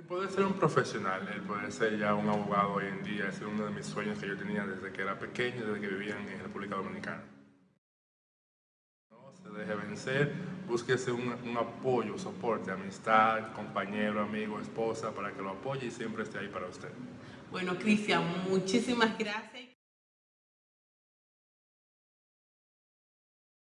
El poder ser un profesional, el poder ser ya un abogado hoy en día, es uno de mis sueños que yo tenía desde que era pequeño, desde que vivía en República Dominicana. No se deje vencer, búsquese un, un apoyo, soporte, amistad, compañero, amigo, esposa, para que lo apoye y siempre esté ahí para usted. Bueno, Cristian, muchísimas gracias.